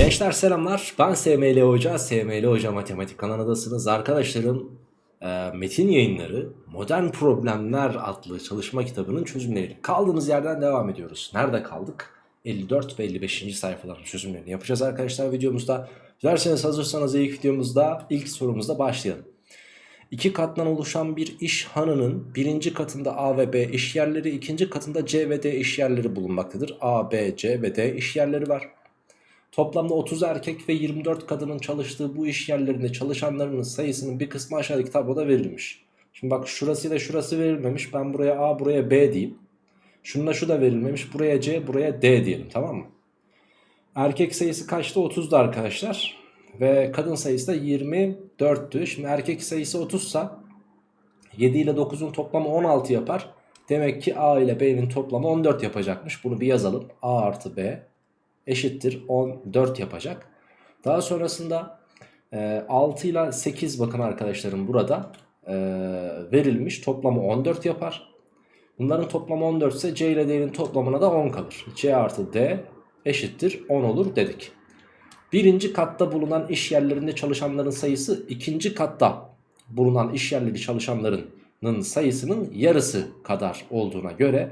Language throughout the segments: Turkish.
Gençler selamlar. Ben SML Hoca. SML Hoca Matematik kanalındasınız. Arkadaşlarım e, metin yayınları Modern Problemler adlı çalışma kitabının çözümleri. Kaldığımız yerden devam ediyoruz. Nerede kaldık? 54 ve 55. sayfaların çözümlerini yapacağız arkadaşlar videomuzda. Dilerseniz hazırsanız ilk videomuzda ilk sorumuzda başlayalım. İki kattan oluşan bir iş hanının birinci katında A ve B iş yerleri, ikinci katında C ve D iş yerleri bulunmaktadır. A, B, C ve D iş yerleri var. Toplamda 30 erkek ve 24 kadının çalıştığı bu iş yerlerinde çalışanlarının sayısının bir kısmı aşağıdaki tabloda verilmiş. Şimdi bak şurası da şurası verilmemiş. Ben buraya A buraya B diyeyim. Şununla şu da verilmemiş. Buraya C buraya D diyelim tamam mı? Erkek sayısı kaçtı? 30'du arkadaşlar. Ve kadın sayısı da 24'tü. Şimdi erkek sayısı 30 sa 7 ile 9'un toplamı 16 yapar. Demek ki A ile B'nin toplamı 14 yapacakmış. Bunu bir yazalım. A artı B eşittir 14 yapacak. Daha sonrasında e, 6 ile 8 bakın arkadaşlarım burada e, verilmiş. Toplamı 14 yapar. Bunların toplamı 14 ise C ile D'nin toplamına da 10 kalır. C artı D eşittir 10 olur dedik. Birinci katta bulunan iş yerlerinde çalışanların sayısı ikinci katta bulunan iş yerleri çalışanlarının sayısının yarısı kadar olduğuna göre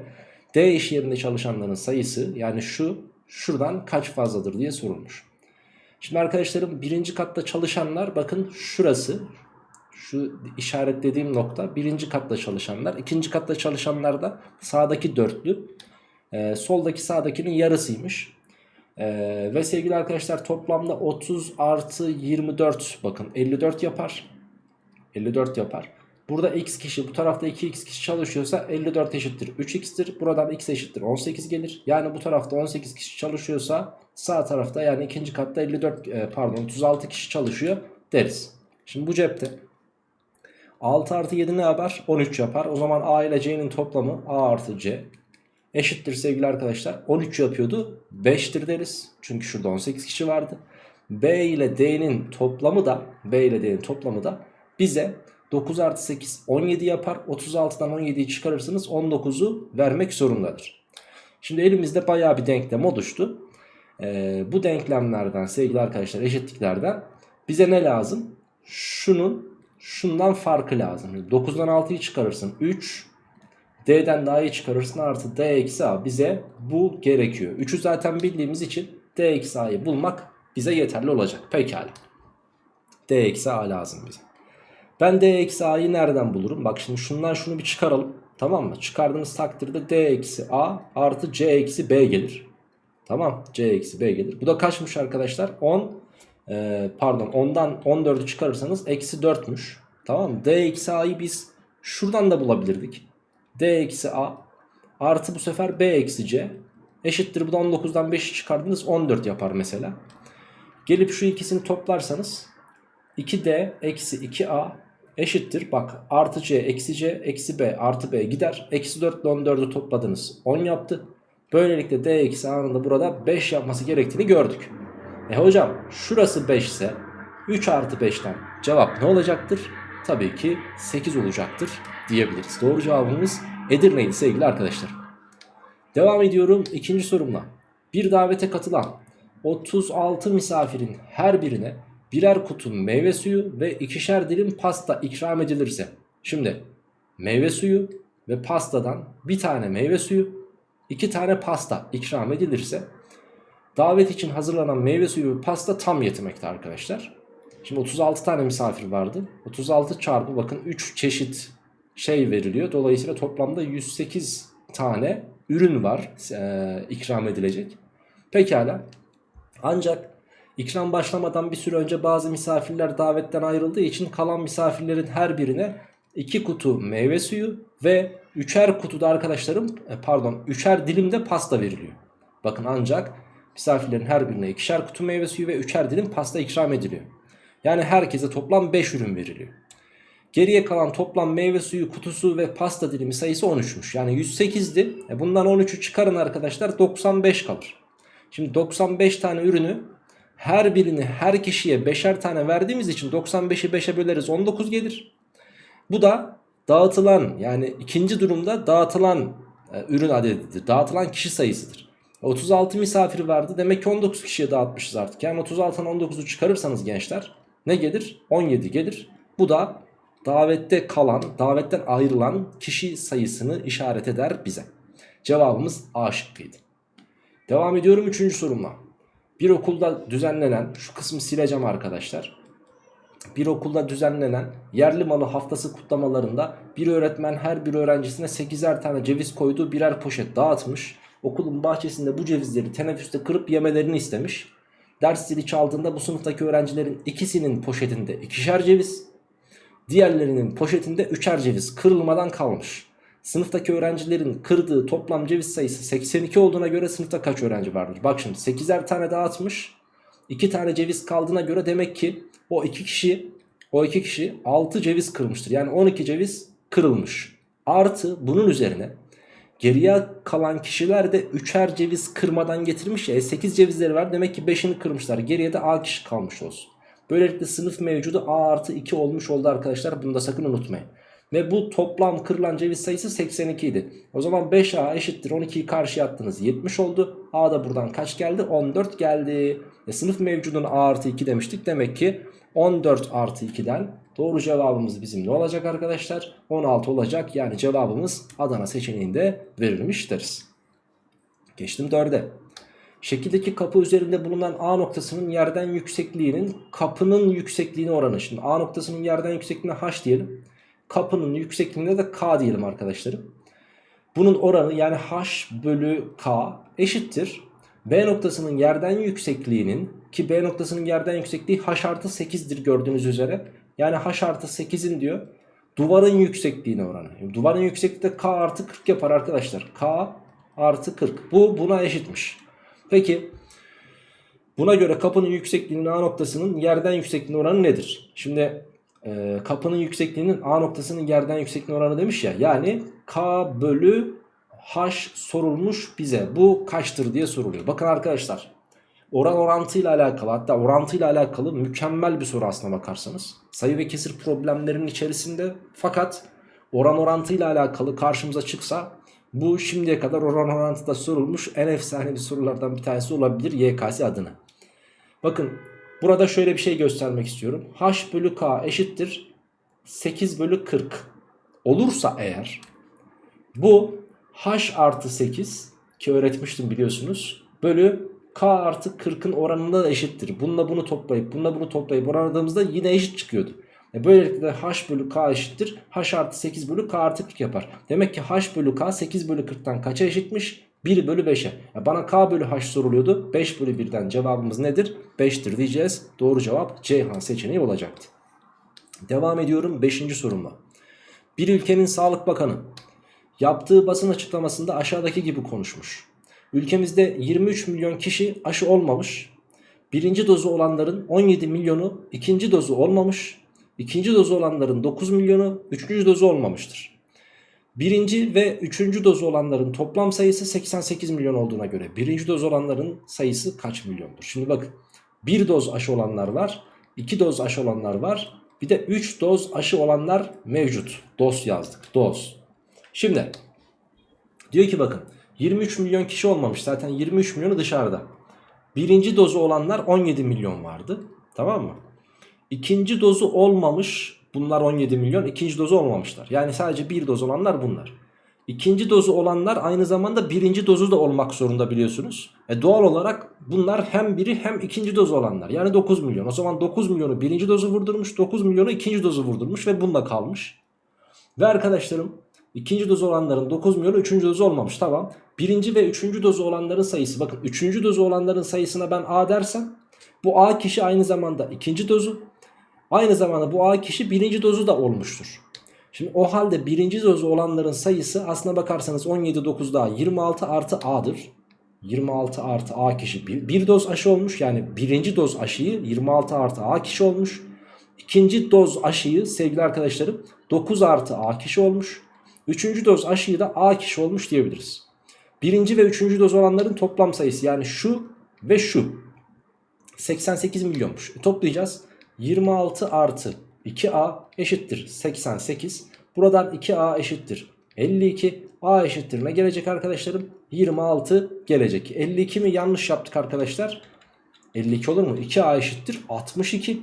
D iş yerinde çalışanların sayısı yani şu şuradan kaç fazladır diye sorulmuş. Şimdi arkadaşlarım birinci katta çalışanlar bakın şurası şu işaretlediğim nokta birinci katta çalışanlar ikinci katta çalışanlar da sağdaki dörtlü e, soldaki sağdakinin yarısıymış. Ee, ve sevgili arkadaşlar toplamda 30 artı 24 bakın 54 yapar. 54 yapar. Burada x kişi bu tarafta 2x kişi çalışıyorsa 54 eşittir 3x'tir. Buradan x eşittir 18 gelir. Yani bu tarafta 18 kişi çalışıyorsa sağ tarafta yani ikinci katta 54 e, pardon 36 kişi çalışıyor deriz. Şimdi bu cepte 6 artı 7 ne yapar? 13 yapar. O zaman a ile c'nin toplamı a artı c eşittir sevgili arkadaşlar. 13 yapıyordu 5'tir deriz. Çünkü şurada 18 kişi vardı. B ile D'nin toplamı da B ile D'nin toplamı da bize 9 artı 8 17 yapar. 36'dan 17'yi çıkarırsınız 19'u vermek zorundadır. Şimdi elimizde baya bir denklem oluştu. Ee, bu denklemlerden sevgili arkadaşlar eşitliklerden bize ne lazım? Şunun şundan farkı lazım. 9'dan 6'yı çıkarırsın 3 D'den daha iyi çıkarırsın artı D eksi A bize bu gerekiyor. 3'ü zaten bildiğimiz için D eksi A'yı bulmak bize yeterli olacak. Pekala. D eksi A lazım bize. Ben D eksi A'yı nereden bulurum? Bak şimdi şundan şunu bir çıkaralım. Tamam mı? Çıkardığımız takdirde D eksi A artı C eksi B gelir. Tamam. C eksi B gelir. Bu da kaçmış arkadaşlar? 10 e, pardon 10'dan 14'ü çıkarırsanız eksi 4'müş. Tamam mı? D eksi A'yı biz şuradan da bulabilirdik. D eksi A artı bu sefer B eksi C eşittir. Bu da 19'dan 5'i çıkardınız 14 yapar mesela. Gelip şu ikisini toplarsanız 2D eksi 2A eşittir. Bak artı C eksi C eksi B artı B gider. Eksi 4 ile 14'ü topladınız 10 yaptı. Böylelikle D eksi A'nın da burada 5 yapması gerektiğini gördük. E hocam şurası 5 ise 3 artı 5'ten cevap ne olacaktır? Tabii ki 8 olacaktır diyebiliriz. Doğru cevabımız Edirne'ydi sevgili arkadaşlar. Devam ediyorum ikinci sorumla. Bir davete katılan 36 misafirin her birine birer kutu meyve suyu ve ikişer dilim pasta ikram edilirse. Şimdi meyve suyu ve pastadan bir tane meyve suyu, iki tane pasta ikram edilirse davet için hazırlanan meyve suyu ve pasta tam yetmekte arkadaşlar. Şimdi 36 tane misafir vardı. 36 çarpı bakın 3 çeşit şey veriliyor. Dolayısıyla toplamda 108 tane ürün var e, ikram edilecek. Pekala. Ancak ikram başlamadan bir süre önce bazı misafirler davetten ayrıldığı için kalan misafirlerin her birine 2 kutu meyve suyu ve üçer kutuda arkadaşlarım e, pardon üçer dilimde pasta veriliyor. Bakın ancak misafirlerin her birine ikişer kutu meyve suyu ve üçer dilim pasta ikram ediliyor. Yani herkese toplam 5 ürün veriliyor. Geriye kalan toplam meyve suyu kutusu ve pasta dilimi sayısı 13'müş. Yani 108'di. E bundan 13'ü çıkarın arkadaşlar 95 kalır. Şimdi 95 tane ürünü her birini her kişiye 5'er tane verdiğimiz için 95'i 5'e böleriz 19 gelir. Bu da dağıtılan yani ikinci durumda dağıtılan e, ürün adedidir. Dağıtılan kişi sayısıdır. 36 misafir vardı. Demek ki 19 kişiye dağıtmışız artık. Yani 36'dan 19'u çıkarırsanız gençler ne gelir? 17 gelir. Bu da davette kalan, davetten ayrılan kişi sayısını işaret eder bize. Cevabımız A şıkkıydı. Devam ediyorum 3. sorumla. Bir okulda düzenlenen, şu kısmı sileceğim arkadaşlar. Bir okulda düzenlenen yerli malı haftası kutlamalarında bir öğretmen her bir öğrencisine 8'er tane ceviz koyduğu birer poşet dağıtmış. Okulun bahçesinde bu cevizleri teneffüste kırıp yemelerini istemiş. Ders zili çaldığında bu sınıftaki öğrencilerin ikisinin poşetinde ikişer ceviz, diğerlerinin poşetinde üçer ceviz kırılmadan kalmış. Sınıftaki öğrencilerin kırdığı toplam ceviz sayısı 82 olduğuna göre sınıfta kaç öğrenci vardır? Bak şimdi 8'er tane dağıtmış. 2 tane ceviz kaldığına göre demek ki o iki kişi o iki kişi 6 ceviz kırmıştır. Yani 12 ceviz kırılmış. Artı bunun üzerine geriye kalan kişiler de 3'er ceviz kırmadan getirmiş ya. E 8 cevizleri var demek ki 5'ini kırmışlar. Geriye de A kişi kalmış olsun. Böylelikle sınıf mevcudu A artı 2 olmuş oldu arkadaşlar. Bunu da sakın unutmayın. Ve bu toplam kırılan ceviz sayısı 82 idi. O zaman 5A eşittir 12'yi karşıya attınız 70 oldu. A da buradan kaç geldi? 14 geldi. E sınıf mevcudun A artı 2 demiştik. Demek ki 14 artı 2'den doğru cevabımız bizim ne olacak arkadaşlar? 16 olacak. Yani cevabımız Adana seçeneğinde verilmiş deriz. Geçtim 4'e. Şekildeki kapı üzerinde bulunan A noktasının yerden yüksekliğinin kapının yüksekliğine oranı. Şimdi A noktasının yerden yüksekliğine H diyelim. Kapının yüksekliğine de K diyelim arkadaşlarım. Bunun oranı yani H bölü K eşittir. B noktasının yerden yüksekliğinin ki B noktasının yerden yüksekliği H artı 8'dir gördüğünüz üzere. Yani H artı 8'in diyor duvarın yüksekliğine oranı. Duvarın yüksekliği de K artı 40 yapar arkadaşlar. K artı 40. Bu buna eşitmiş. Peki buna göre kapının yüksekliğinin A noktasının yerden yüksekliğine oranı nedir? Şimdi e, kapının yüksekliğinin A noktasının yerden yüksekliğine oranı demiş ya. Yani K bölü H sorulmuş bize. Bu kaçtır diye soruluyor. Bakın arkadaşlar oran orantıyla alakalı hatta orantıyla alakalı mükemmel bir soru aslına bakarsanız. Sayı ve kesir problemlerinin içerisinde fakat oran orantıyla alakalı karşımıza çıksa bu şimdiye kadar oran orantıda sorulmuş en efsanevi sorulardan bir tanesi olabilir YKS adına. Bakın burada şöyle bir şey göstermek istiyorum. H bölü K eşittir 8 bölü 40 olursa eğer bu H artı 8 ki öğretmiştim biliyorsunuz bölü K artı 40'ın oranında da eşittir. Bununla bunu toplayıp bununla bunu toplayıp oranladığımızda yine eşit çıkıyordu. E böylelikle H bölü K eşittir. H artı 8 bölü K artı 40 yapar. Demek ki H bölü K 8 bölü 40'tan kaça eşitmiş? 1 bölü 5'e. Ya bana K bölü H soruluyordu. 5 bölü 1'den cevabımız nedir? 5'tir diyeceğiz. Doğru cevap Ceyhan seçeneği olacaktı. Devam ediyorum 5. sorumla. Bir ülkenin Sağlık Bakanı yaptığı basın açıklamasında aşağıdaki gibi konuşmuş. Ülkemizde 23 milyon kişi aşı olmamış. Birinci dozu olanların 17 milyonu ikinci dozu olmamış. İkinci dozu olanların 9 milyonu üçüncü dozu olmamıştır. Birinci ve üçüncü dozu olanların toplam sayısı 88 milyon olduğuna göre birinci doz olanların sayısı kaç milyondur? Şimdi bakın bir doz aşı olanlar var, iki doz aşı olanlar var, bir de 3 doz aşı olanlar mevcut. Doz yazdık, doz. Şimdi diyor ki bakın 23 milyon kişi olmamış zaten 23 milyonu dışarıda. Birinci dozu olanlar 17 milyon vardı tamam mı? İkinci dozu olmamış bunlar 17 milyon ikinci dozu olmamışlar. Yani sadece bir doz olanlar bunlar. İkinci dozu olanlar aynı zamanda birinci dozu da olmak zorunda biliyorsunuz. E doğal olarak bunlar hem biri hem ikinci dozu olanlar. Yani 9 milyon. O zaman 9 milyonu birinci dozu vurdurmuş 9 milyonu ikinci dozu vurdurmuş ve bununla kalmış. Ve arkadaşlarım ikinci dozu olanların 9 milyonu üçüncü dozu olmamış tamam. Birinci ve üçüncü dozu olanların sayısı bakın üçüncü dozu olanların sayısına ben A dersem bu A kişi aynı zamanda ikinci dozu Aynı zamanda bu A kişi birinci dozu da olmuştur. Şimdi o halde birinci dozu olanların sayısı aslına bakarsanız 17 9 daha 26 artı A'dır. 26 artı A kişi bir, bir doz aşı olmuş yani birinci doz aşıyı 26 artı A kişi olmuş. İkinci doz aşıyı sevgili arkadaşlarım 9 artı A kişi olmuş. Üçüncü doz aşıyı da A kişi olmuş diyebiliriz. Birinci ve üçüncü doz olanların toplam sayısı yani şu ve şu 88 milyonmuş. E, toplayacağız. 26 artı 2a eşittir 88. Buradan 2a eşittir 52. a eşittir ne gelecek arkadaşlarım? 26 gelecek. 52 mi yanlış yaptık arkadaşlar? 52 olur mu? 2A eşittir 62.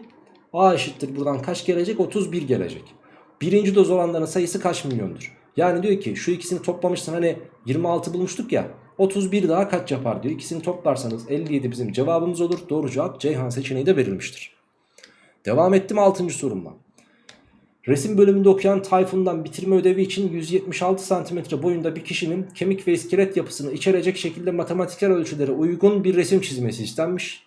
A eşittir buradan kaç gelecek? 31 gelecek. Birinci doz olanların sayısı kaç milyondur? Yani diyor ki şu ikisini toplamışsın hani 26 bulmuştuk ya. 31 daha kaç yapar diyor. İkisini toplarsanız 57 bizim cevabımız olur. Doğru cevap Ceyhan seçeneği de verilmiştir. Devam ettim 6. sorumla. Resim bölümünde okuyan Tayfun'dan bitirme ödevi için 176 cm boyunda bir kişinin kemik ve iskelet yapısını içerecek şekilde matematiksel ölçülere uygun bir resim çizmesi istenmiş.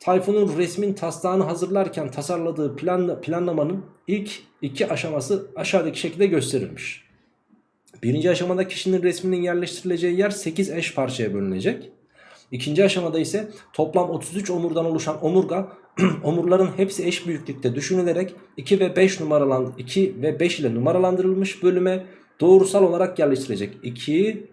Tayfun'un resmin taslağını hazırlarken tasarladığı plan, planlamanın ilk iki aşaması aşağıdaki şekilde gösterilmiş. Birinci aşamada kişinin resminin yerleştirileceği yer 8 eş parçaya bölünecek. İkinci aşamada ise toplam 33 omurdan oluşan omurga omurların hepsi eş büyüklükte düşünülerek 2 ve 5 numaralan 2 ve 5 ile numaralandırılmış bölüme doğrusal olarak yerleştirilecek. 2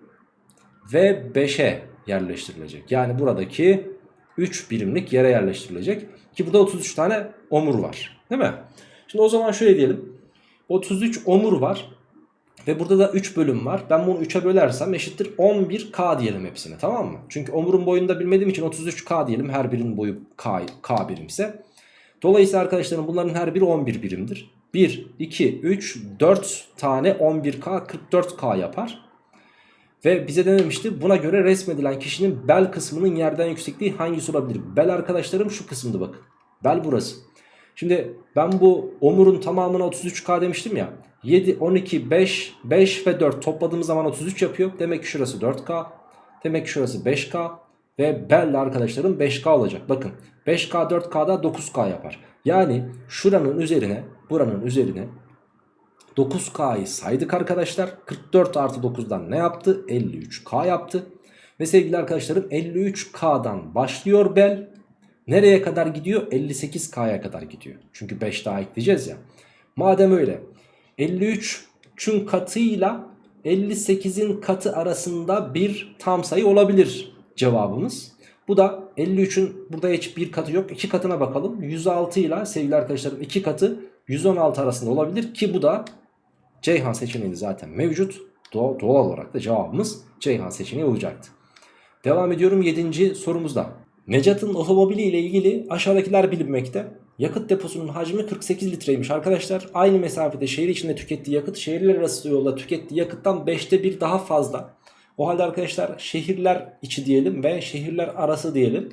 ve 5'e yerleştirilecek. Yani buradaki 3 birimlik yere yerleştirilecek. Ki burada 33 tane omur var. Değil mi? Şimdi o zaman şöyle diyelim. 33 omur var. Ve burada da 3 bölüm var. Ben bunu 3'e bölersem eşittir 11K diyelim hepsine tamam mı? Çünkü omurun boyunu da bilmediğim için 33K diyelim. Her birinin boyu K, K birimse. Dolayısıyla arkadaşlarım bunların her biri 11 birimdir. 1, 2, 3, 4 tane 11K 44K yapar. Ve bize dememişti buna göre resmedilen kişinin bel kısmının yerden yüksekliği hangisi olabilir? Bel arkadaşlarım şu kısımda bakın. Bel burası. Şimdi ben bu omurun tamamına 33K demiştim ya. 7, 12, 5, 5 ve 4 topladığımız zaman 33 yapıyor. Demek ki şurası 4K. Demek ki şurası 5K. Ve bel arkadaşlarım 5K olacak. Bakın 5K 4K'da 9K yapar. Yani şuranın üzerine buranın üzerine 9K'yı saydık arkadaşlar. 44 artı 9'dan ne yaptı? 53K yaptı. Ve sevgili arkadaşlarım 53K'dan başlıyor bel. Nereye kadar gidiyor? 58K'ya kadar gidiyor. Çünkü 5 daha ekleyeceğiz ya. Madem öyle 53'ün katıyla 58'in katı arasında bir tam sayı olabilir cevabımız. Bu da 53'ün burada hiç bir katı yok. 2 katına bakalım. 106 ile sevgili arkadaşlarım 2 katı 116 arasında olabilir ki bu da Ceyhan seçeneği zaten mevcut. Doğal, olarak da cevabımız Ceyhan seçeneği olacaktı. Devam ediyorum 7. sorumuzda. Necat'ın otomobili ile ilgili aşağıdakiler bilinmekte. Yakıt deposunun hacmi 48 litreymiş arkadaşlar. Aynı mesafede şehir içinde tükettiği yakıt şehirler arası yolda tükettiği yakıttan 5'te 1 daha fazla. O halde arkadaşlar şehirler içi diyelim ve şehirler arası diyelim.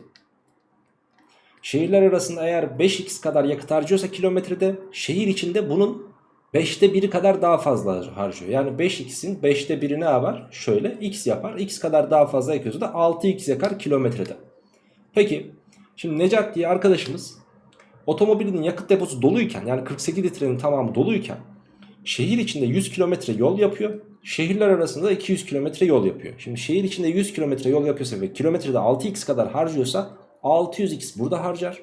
Şehirler arasında eğer 5x kadar yakıt harcıyorsa kilometrede şehir içinde bunun 5'te 1'i kadar daha fazla harcıyor. Yani 5x'in 5'te 1'i ne yapar? Şöyle x yapar. x kadar daha fazla yakıyorsa da 6x yakar kilometrede. Peki şimdi Necat diye arkadaşımız otomobilinin yakıt deposu doluyken yani 48 litrenin tamamı doluyken şehir içinde 100 kilometre yol yapıyor. Şehirler arasında 200 kilometre yol yapıyor. Şimdi şehir içinde 100 kilometre yol yapıyorsa ve kilometrede 6x kadar harcıyorsa 600x burada harcar.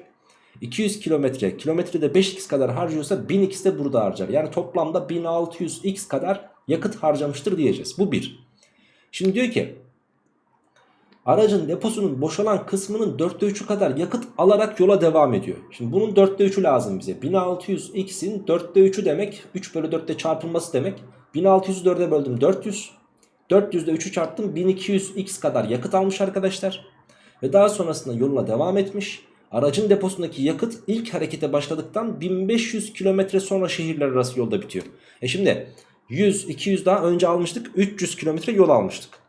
200 kilometre kilometrede 5x kadar harcıyorsa 1000x de burada harcar. Yani toplamda 1600x kadar yakıt harcamıştır diyeceğiz. Bu bir. Şimdi diyor ki aracın deposunun boşalan kısmının 4'te 3'ü kadar yakıt alarak yola devam ediyor. Şimdi bunun 4'te 3'ü lazım bize. 1600x'in 4'te 3'ü demek 3 bölü 4'te çarpılması demek. 1600'ü 4'e böldüm 400. 400'de 3'ü çarptım 1200x kadar yakıt almış arkadaşlar. Ve daha sonrasında yoluna devam etmiş. Aracın deposundaki yakıt ilk harekete başladıktan 1500 kilometre sonra şehirler arası yolda bitiyor. E şimdi 100, 200 daha önce almıştık 300 kilometre yol almıştık.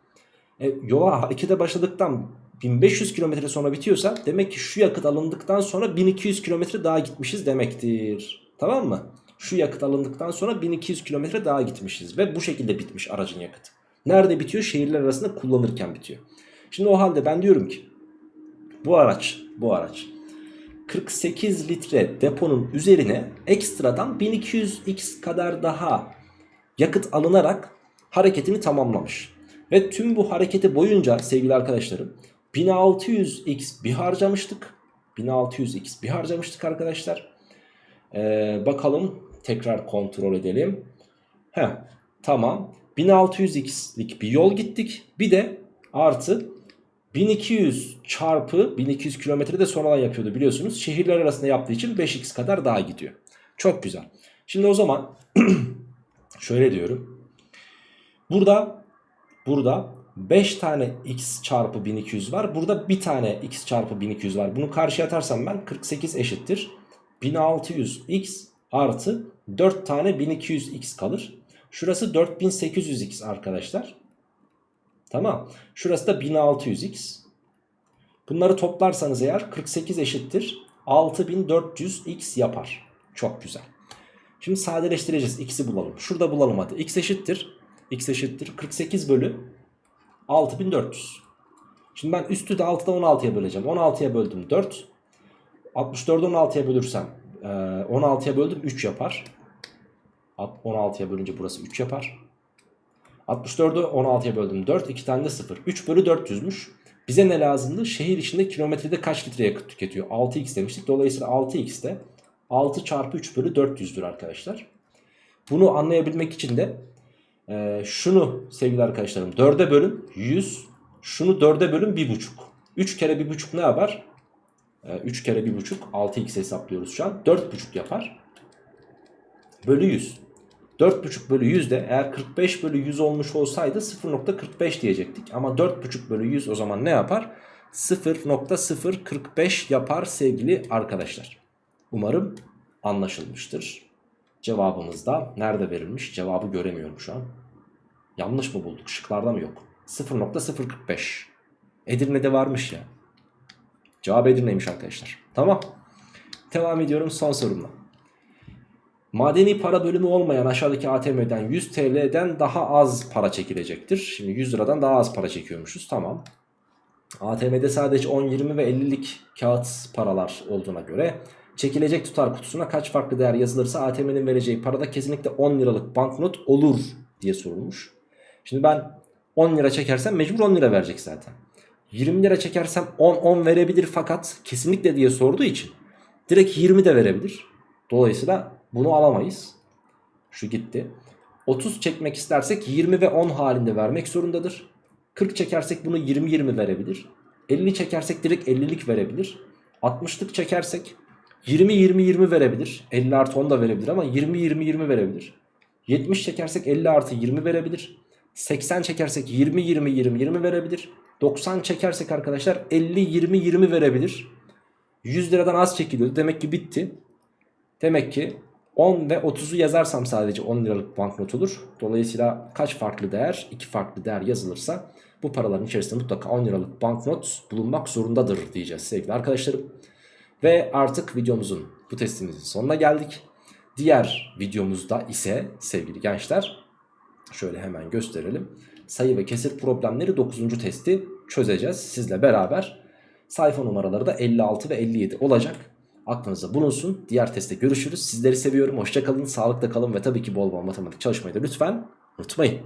E, yola harekete başladıktan 1500 kilometre sonra bitiyorsa demek ki şu yakıt alındıktan sonra 1200 kilometre daha gitmişiz demektir. Tamam mı? Şu yakıt alındıktan sonra 1200 kilometre daha gitmişiz ve bu şekilde bitmiş aracın yakıtı. Nerede bitiyor? Şehirler arasında kullanırken bitiyor. Şimdi o halde ben diyorum ki bu araç bu araç 48 litre deponun üzerine ekstradan 1200x kadar daha yakıt alınarak hareketini tamamlamış. Ve tüm bu hareketi boyunca sevgili arkadaşlarım 1600x bir harcamıştık. 1600x bir harcamıştık arkadaşlar. Ee, bakalım tekrar kontrol edelim. Heh, tamam 1600x'lik bir yol gittik. Bir de artı 1200 çarpı 1200 kilometre de sonradan yapıyordu biliyorsunuz. Şehirler arasında yaptığı için 5x kadar daha gidiyor. Çok güzel. Şimdi o zaman şöyle diyorum. Burada burada 5 tane x çarpı 1200 var. Burada bir tane x çarpı 1200 var. Bunu karşıya atarsam ben 48 eşittir. 1600x artı 4 tane 1200x kalır. Şurası 4800x arkadaşlar. Tamam. Şurası da 1600x. Bunları toplarsanız eğer 48 eşittir. 6400x yapar. Çok güzel. Şimdi sadeleştireceğiz. X'i bulalım. Şurada bulalım hadi. X eşittir. X eşittir. 48 bölü 6400. Şimdi ben üstü de 6'da 16'ya böleceğim. 16'ya böldüm 4. 64'ü 16'ya bölürsem 16'ya böldüm 3 yapar. 16'ya bölünce burası 3 yapar. 64'ü 16'ya böldüm 4. 2 tane de 0. 3 bölü 400'müş. Bize ne lazımdı? Şehir içinde kilometrede kaç litre yakıt tüketiyor? 6x demiştik. Dolayısıyla 6x de 6 çarpı 3 bölü 400'dür arkadaşlar. Bunu anlayabilmek için de e, şunu sevgili arkadaşlarım 4'e bölün 100. Şunu 4'e bölün 1,5. 3 kere 1,5 ne yapar? E, 3 kere 1,5 6x hesaplıyoruz şu an. 4,5 yapar. Bölü 100. 4,5 bölü 100 de eğer 45 bölü 100 olmuş olsaydı 0.45 diyecektik. Ama 4,5 bölü 100 o zaman ne yapar? 0.045 yapar sevgili arkadaşlar. Umarım anlaşılmıştır. Cevabımız da nerede verilmiş? Cevabı göremiyorum şu an. Yanlış mı bulduk? Şıklarda mı yok? 0.045. Edirne'de varmış ya. Cevap Edirne'ymiş arkadaşlar. Tamam. Devam ediyorum son sorumla. Madeni para bölümü olmayan aşağıdaki ATM'den 100 TL'den daha az para çekilecektir. Şimdi 100 liradan daha az para çekiyormuşuz. Tamam. ATM'de sadece 10, 20 ve 50'lik kağıt paralar olduğuna göre çekilecek tutar kutusuna kaç farklı değer yazılırsa ATM'nin vereceği parada kesinlikle 10 liralık banknot olur diye sorulmuş. Şimdi ben 10 lira çekersem mecbur 10 lira verecek zaten. 20 lira çekersem 10 10 verebilir fakat kesinlikle diye sorduğu için direkt 20 de verebilir. Dolayısıyla bunu alamayız. Şu gitti. 30 çekmek istersek 20 ve 10 halinde vermek zorundadır. 40 çekersek bunu 20-20 verebilir. 50 çekersek direkt 50'lik verebilir. 60'lık çekersek 20-20-20 verebilir. 50 artı 10 da verebilir ama 20-20-20 verebilir. 70 çekersek 50 artı 20 verebilir. 80 çekersek 20-20-20-20 verebilir. 90 çekersek arkadaşlar 50-20-20 verebilir. 100 liradan az çekiliyordu. Demek ki bitti. Demek ki 10 ve 30'u yazarsam sadece 10 liralık banknot olur. Dolayısıyla kaç farklı değer? 2 farklı değer yazılırsa bu paraların içerisinde mutlaka 10 liralık banknot bulunmak zorundadır diyeceğiz sevgili arkadaşlarım. Ve artık videomuzun bu testimizin sonuna geldik. Diğer videomuzda ise sevgili gençler şöyle hemen gösterelim. Sayı ve kesir problemleri 9. testi çözeceğiz sizle beraber. Sayfa numaraları da 56 ve 57 olacak. Aklınızda bulunsun. Diğer testte görüşürüz. Sizleri seviyorum. Hoşçakalın, sağlıkla kalın ve tabii ki bol bol matematik çalışmayı da lütfen unutmayın.